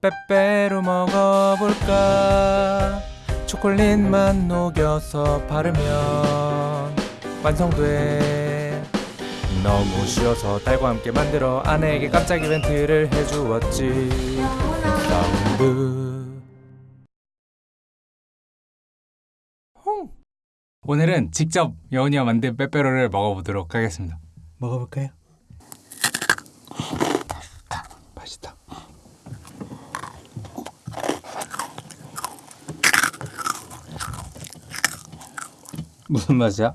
빼빼로 먹어볼까? 초콜릿만 녹여서 바르면 완성돼. 너무 쉬워서 딸과 함께 만들어 아내에게 깜짝 이벤트를 해주었지. 사운드 홍. 오늘은 직접 여운이가 만든 빼빼로를 먹어보도록 하겠습니다. 먹어볼까요? 무슨 맛이야?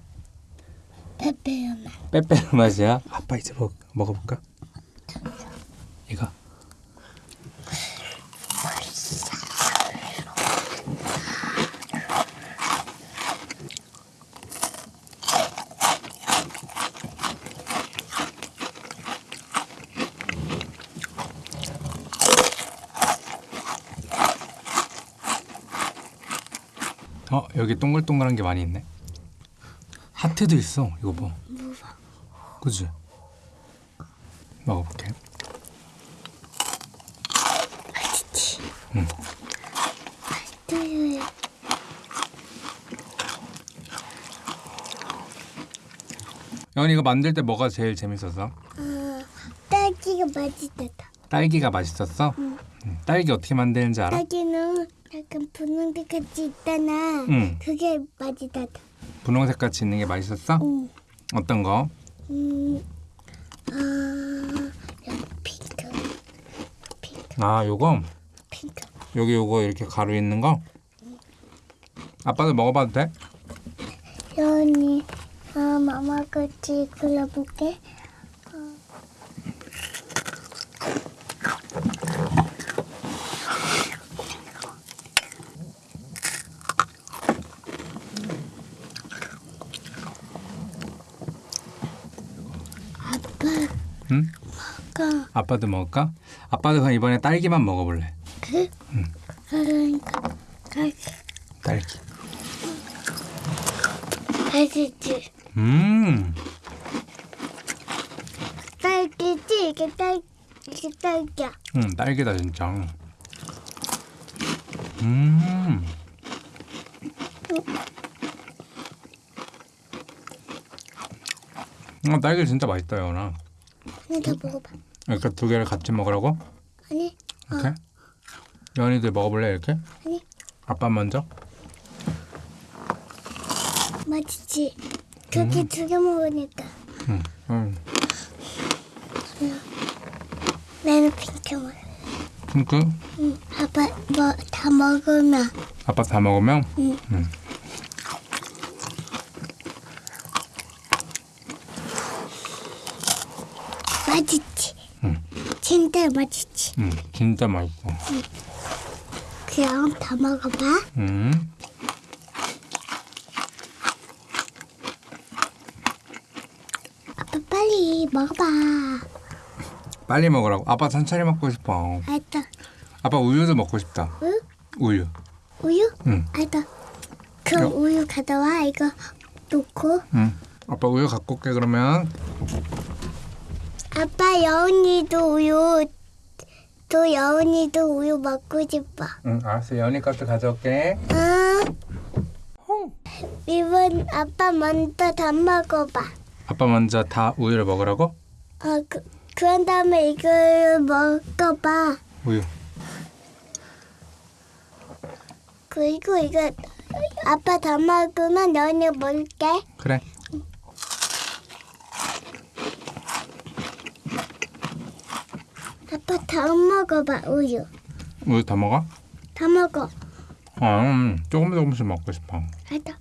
페페로만 빼빼로 맛이야? 아빠 이제 먹, 먹어볼까? 이거 어 여기 동글동글한 게 많이 있네 하트도 있어 이거 봐 그지? 먹어볼게 맛있지? 응. 맛있어요 영원이 이거 만들 때 뭐가 제일 재밌었어? 어, 딸기가 맛있다 딸기가 맛있었어? 응. 딸기 어떻게 만드는지 알아? 딸기는 약간 분홍색 같이 있잖아 응. 그게 맛있다 분홍색 같이 있는 게 맛있었어? 응. 어떤 거? 음, 아, 여기 핑크 핑크 아 요거? 핑크 여기 요거 이렇게 가루 있는 거? 아빠도 먹어봐도 돼? 여운이 어, 마마 같이 골라볼게 아빠 응? 가 아빠도 먹을까? 아빠도 그럼 이번에 딸기만 먹어볼래. 그? 그러니까 딸기. 딸기. 맛있지. 음. 딸기지? 이게 딸 이게 딸기야. 응, 딸기다 진짜. 음. 아, 딸기 진짜 맛있다 하나 더 먹어봐 이렇게 두 개를 같이 먹으라고? 아니 이렇게? 연이들 먹어볼래 이렇게? 아니 아빠 먼저? 맛있지 두개 두개 먹으니까 응, 응. 나는 핑크 먹어 핑크? 응 아빠 뭐 다 먹으면 아빠 다 먹으면? 응. 응. 맛있지 응. 진짜 맛있지 응, 진짜 맛있어 그럼 다 먹어봐 응. 아빠 빨리 먹어봐 빨리 먹으라고 아빠 천천히 먹고 싶어 알다 아빠 우유도 먹고 싶다 응? 우유 우유? 응. 알다 그럼 야. 우유 가져와 이거 놓고 응. 아빠 우유 갖고 올게 그러면 아빠 여운이도 우유 또 여운이도 우유 먹고 싶어. 응 알았어. 연이 것도 가져올게. 응. 이번 아빠 먼저 다 먹어봐. 아빠 먼저 다 우유를 먹으라고? 어, 그, 그런 다음에 이걸 먹어봐. 우유. 그리고 이거 아빠 다 먹으면 여운이 먹을게. 그래 아빠 다 먹어봐 우유. 우유 다 먹어? 다 먹어. 어 음, 조금 조금씩 먹고 싶어. 알다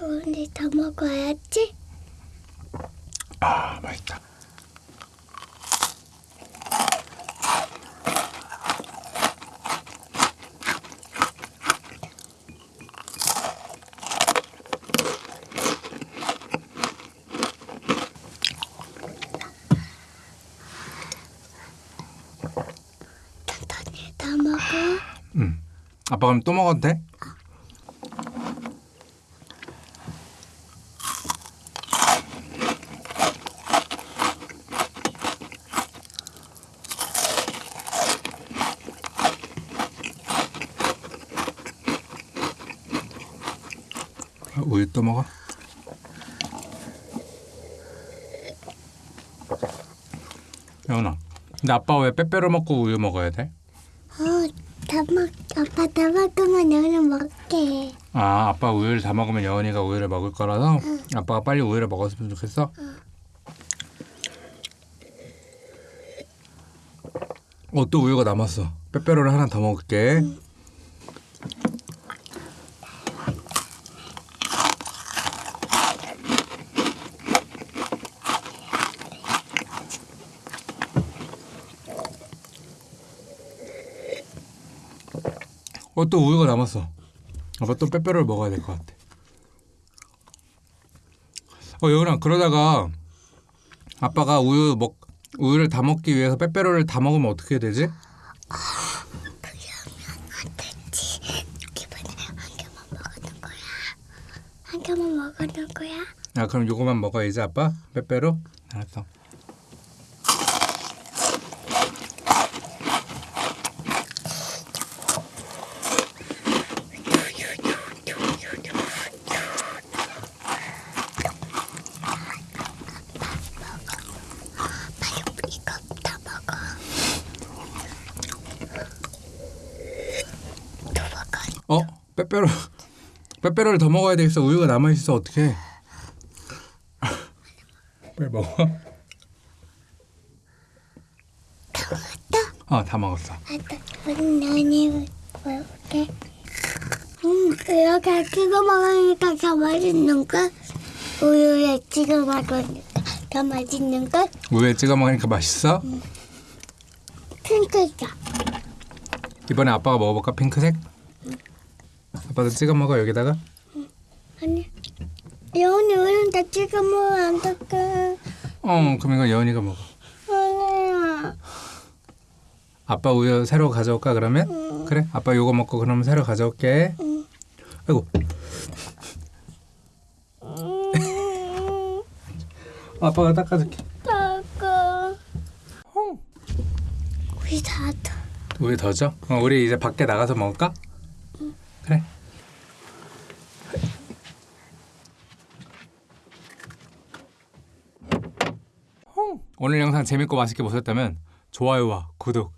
여운이 다 먹어야지. 아 맛있다 아빠 그럼 또 먹어도 돼? 우유 또 먹어? 영훈아 근데 아빠 왜 빼빼로 먹고 우유 먹어야 돼? 어, 다 먹... 아빠 다 먹으면 너는 먹게. 아, 아빠 우유를 다 먹으면 여은이가 우유를 먹을 거라서 아빠가 빨리 우유를 먹었으면 좋겠어. 어, 또 우유가 남았어. 빼빼로를 하나 더 먹을게. 어, 또 우유가 남았어. 아빠 또 빼빼로를 먹어야 될 것 같아. 어, 여은아, 그러다가 아빠가 우유 먹 우유를 다 먹기 위해서 빼빼로를 다 먹으면 어떻게 되지? 기분에 한 개만 먹는 거야. 한 개만 먹는 거야. 아, 그럼 요거만 먹어야지 아빠? 빼빼로? 알았어. 이거 다 먹어. 또 먹어. 어? 빼빼로 빼빼로를 더 먹어야 되겠어. 우유가 남아 있어. 어떡해? 빨리 먹어. 어, 다 먹었어. 아빠, 너니 먹을게. 음, 이렇게 찍어 먹으니까 더 맛있는 걸. 우유에 찍어 먹으니까 더 맛있는 걸. 우유에 찍어 먹으니까 맛있어? 핑크색. 이번에 아빠가 먹어볼까? 핑크색? 아빠도 찍어 먹어 여기다가. 아니, 여운이 우유 다 찍어 먹으면 안 될까? 어, 그럼 이거 여은이가 먹어. 아니야. 아빠 우유 새로 가져올까 그러면? 그래 아빠 요거 먹고 그러면 새로 가져올게 응. 아이고 음, 아빠가 닦아줄게 아까 어. 우리 다 더. 우유 더 줘? 어, 우리 이제 밖에 나가서 먹을까? 그래 어. 오늘 영상 재밌고 맛있게 보셨다면 좋아요와 구독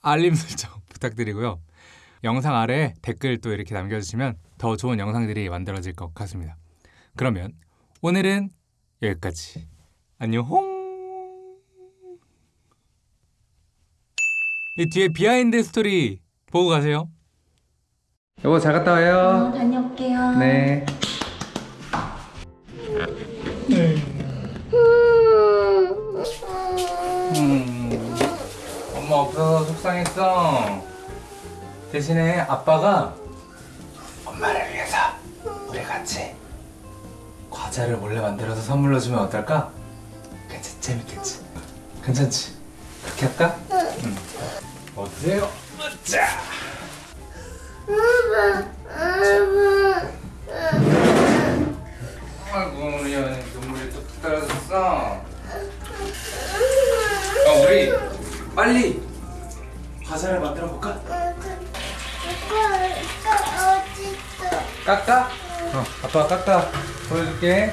알림 설정 부탁드리고요 영상 아래 댓글 또 이렇게 남겨주시면 더 좋은 영상들이 만들어질 것 같습니다 그러면 오늘은 여기까지 안녕 이 뒤에 비하인드 스토리 보고 가세요. 여보 잘 갔다 와요. 다녀올게요. 네. 음, 속상했어. 대신에 아빠가 엄마를 위해서 우리 같이 과자를 몰래 만들어서 선물로 주면 어떨까? 괜찮 재밌겠지. 괜찮지? 그렇게 할까? 응. 어떠세요? 자. 아빠 깎아 보여줄게.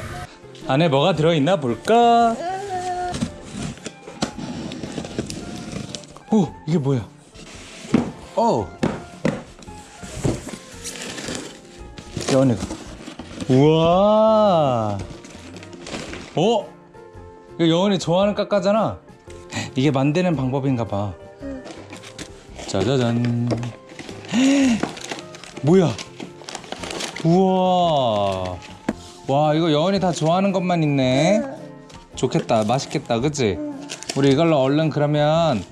안에 뭐가 들어있나 볼까? 오 이게 뭐야? 어. 여운이가. 우와. 어? 이거 여운이 좋아하는 까까잖아. 이게 만드는 방법인가 봐. 짜자잔. 뭐야? 우와. 와 이거 여운이 다 좋아하는 것만 있네. 좋겠다. 맛있겠다. 그치? 우리 이걸로 얼른 그러면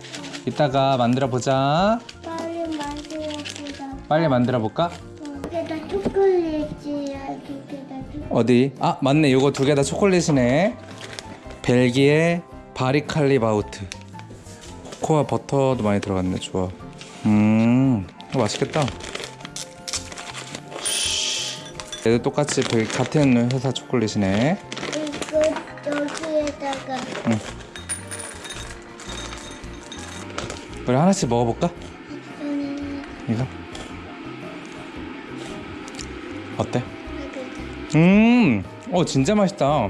이따가 만들어 보자. 빨리 만들어보자. 빨리 만들어 볼까? 여기다 초콜릿이야. 여기다 초콜릿. 어디? 아 맞네 요거 두 개 다 초콜릿이네 벨기에 바리칼리 바우트 코코아 버터도 많이 들어갔네 좋아 음 이거 맛있겠다 얘도 똑같이 벨- 같은 회사 초콜릿이네 이거 여기에다가 우리 하나씩 먹어볼까? 음, 이거 어때? 음, 어 진짜 맛있다.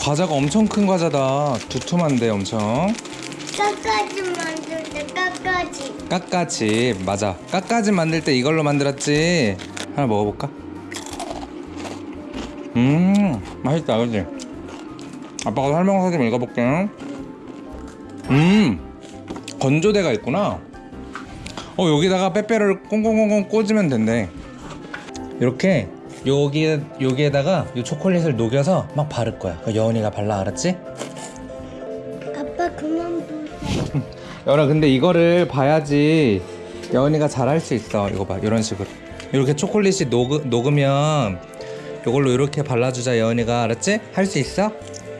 과자가 엄청 큰 과자다. 두툼한데 엄청. 까까지 만들 때 까까지. 까까집 맞아. 까까집 만들 때 이걸로 만들었지. 하나 먹어볼까? 음, 맛있다, 그지? 아빠가 설명서 좀 읽어볼게. 음, 건조대가 있구나. 어 여기다가 빼빼로를 꽁꽁꽁꽁 꽂으면 된대. 이렇게 여기 여기에다가 이 초콜릿을 녹여서 막 바를 거야. 그 여운이가 발라 알았지? 여라 근데 이거를 봐야지 여운이가 잘할 수 있어. 이거 봐 이런 식으로 이렇게 초콜릿이 녹 녹으면 이걸로 이렇게 발라주자 여운이가 알았지? 할 수 있어?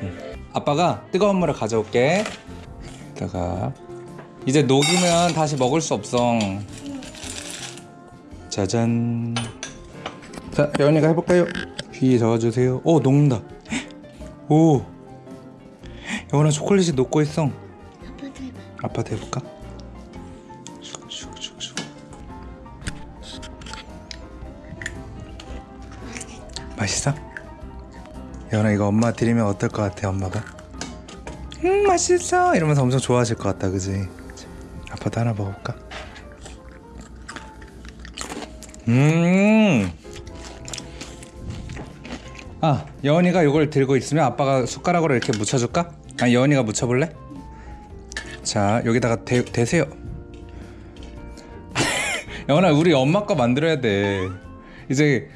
응. 아빠가 뜨거운 물을 가져올게. 이따가 이제 녹이면 다시 먹을 수 없어. 짜잔. 자 여운이가 해볼까요? 귀에 적어주세요. 오 녹는다. 오. 여운아 초콜릿이 녹고 있어. 아빠도 해볼까? 맛있어? 연아 이거 엄마 드리면 어떨 것 같아 엄마가? 음 맛있어 이러면서 엄청 좋아하실 것 같다 그지? 아빠도 하나 먹어볼까? 음. 아 여원이가 이걸 들고 있으면 아빠가 숟가락으로 이렇게 묻혀줄까? 아 여원이가 묻혀볼래? 자 여기다가 대, 대세요. 영원아 우리 엄마 거 만들어야 돼. 이제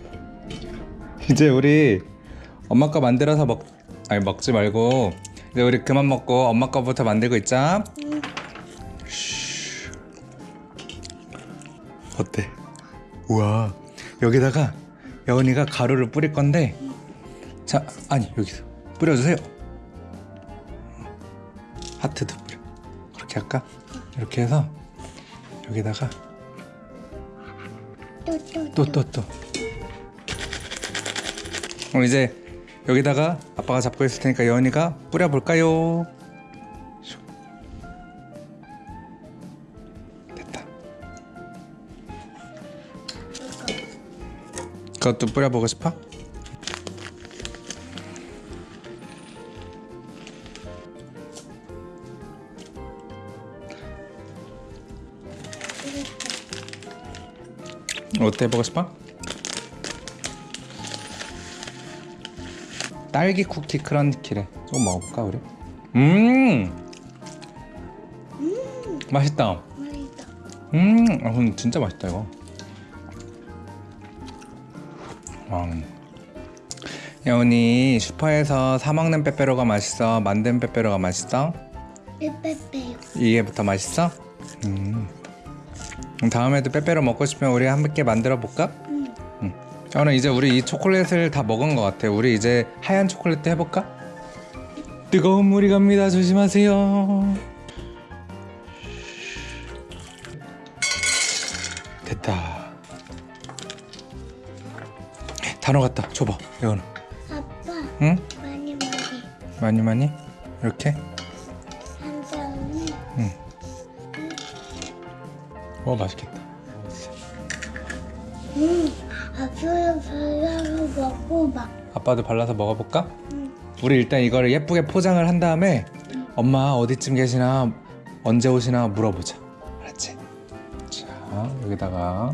이제 우리 엄마 거 만들어서 먹 아니 먹지 말고 이제 우리 그만 먹고 엄마 거부터 만들고 있자. 쉬. 어때? 우와 여기다가 여은이가 가루를 뿌릴 건데 자 아니 여기서 뿌려주세요 그렇게 할까? 이렇게 해서 여기다가 또또 또또 또 그럼 이제 여기다가 아빠가 잡고 있을 테니까 여은이가 뿌려볼까요? 슉. 됐다 그것도 뿌려보고 싶어? 어때 보고 싶어? 딸기 쿠키 크런치래. 조금 먹어볼까 우리? 음, 맛있다. 맛있다. 음, 아, 근데 진짜 맛있다 이거. 와. 여운이 슈퍼에서 사 먹는 빼빼로가 맛있어? 만든 빼빼로가 맛있어? 빼빼빼요. 이게 부터 맛있어? 음. 그럼 다음에도 빼빼로 먹고 싶으면 우리 함께 만들어 볼까? 응. 응. 저는 이제 우리 이 초콜릿을 다 먹은 것 같아. 우리 이제 하얀 초콜릿도 해볼까? 뜨거운 물이 갑니다. 조심하세요. 됐다. 다 녹았다. 줘봐, 여은아. 아빠 응? 많이 많이 많이 많이 이렇게. 한 다음에 응. 와 맛있겠다. 음 아빠랑 발라서 먹고 막. 아빠도 발라서 먹어볼까? 응. 우리 일단 이거를 예쁘게 포장을 한 다음에 엄마 어디쯤 계시나 언제 오시나 물어보자 알았지? 자 여기다가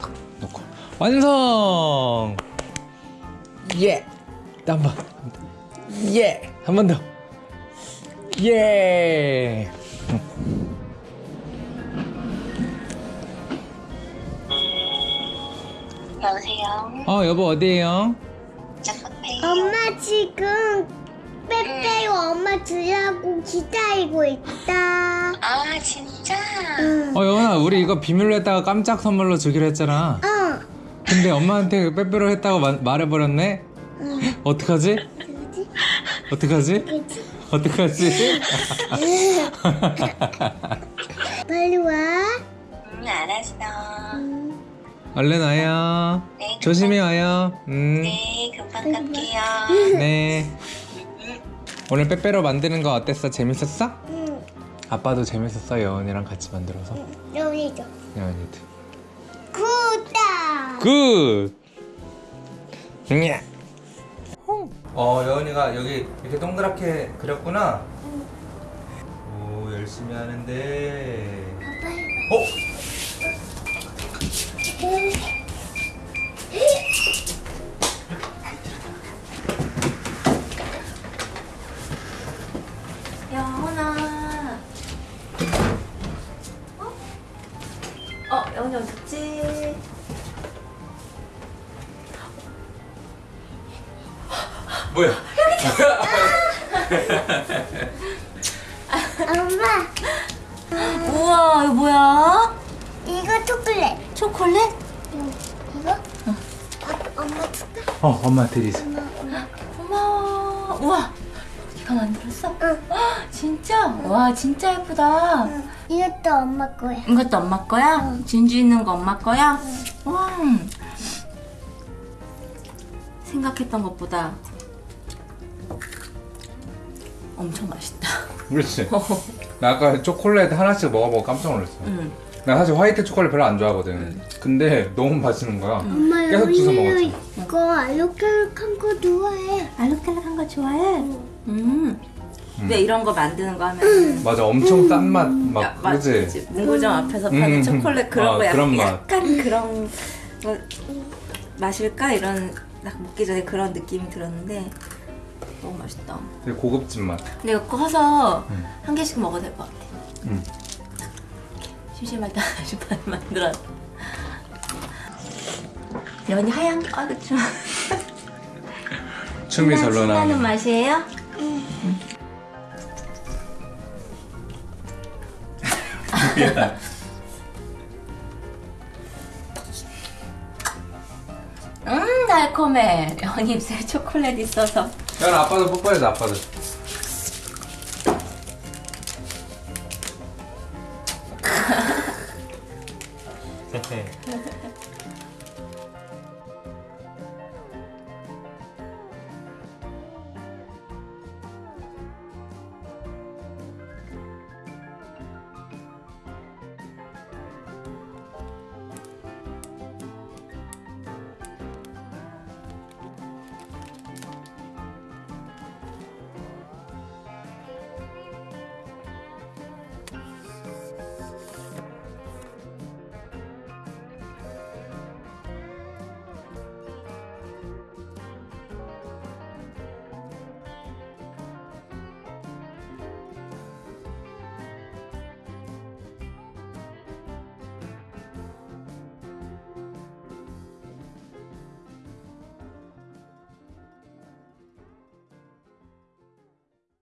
탁 놓고 완성! 예! 한번 예! 한 번 더! 예! 여보세요. 어 여보 어디에요? 엄마 지금 빼빼요 엄마 주려고 기다리고 있다. 아 진짜? 응. 어 여원아 우리 이거 비밀로 했다가 깜짝 선물로 주기로 했잖아 어. 근데 엄마한테 빼빼로 했다고 마- 말해버렸네? 응. 어떡하지? 어떡하지? 그지? 어떡하지? 빨리 와. 음 알았어. 응. 얼른 와요. 네. 조심히 와요. 음, 네 금방 갈게요. 네. 오늘 빼빼로 만드는 거 어땠어? 재밌었어? 응. 아빠도 재밌었어. 여원이랑 같이 만들어서. 여기죠. 여원이도. 굿. 냐. 어 여은이가 여기 이렇게 동그랗게 그렸구나. 오 열심히 하는데. 아빠. 어? 뭐야? 엄마, 우와, 이거 뭐야? 이거 초콜릿. 초콜릿? 응, 이거? 아, 엄마 초콜릿. 어 엄마 엄마. 고마워. 우와, 네가 만들었어? 응. 헉, 진짜? 와, 진짜 예쁘다. 응. 이것도 엄마 거야. 이것도 엄마 거야? 응. 진주 있는 거 엄마 거야? 와. 생각했던 것보다 엄청 맛있다. 그렇지. 나 아까 초콜릿 하나씩 먹어보고 깜짝 놀랐어. 응. 나 사실 화이트 초콜릿 별로 안 좋아하거든. 근데 너무 맛있는 거야. 엄마, 계속 주워 먹었지. 이거 알록달록한 거 좋아해. 알록달록한 거 좋아해? 음. 근데 이런 거 만드는 거 하면 맞아, 엄청 짠 맛, 막 그지? 그치. 문구점 앞에서 파는 음. 초콜릿 그런 아, 거 약간, 그런 맛. 약간 그런 거 마실까 이런 딱 먹기 전에 그런 느낌이 들었는데 너무 맛있다. 되게 고급진 맛. 근데 이거 커서 음. 한 개씩 먹어도 될 것 같아. 음. 심심할 때 하나씩 만들어. 연이 하얀 아 그쵸. 춤이 절로 나오는. 맛이에요? 음 달콤해. 입술에 초콜릿 있어서. 야, 아빠도 뽀뽀해줘, 아빠도.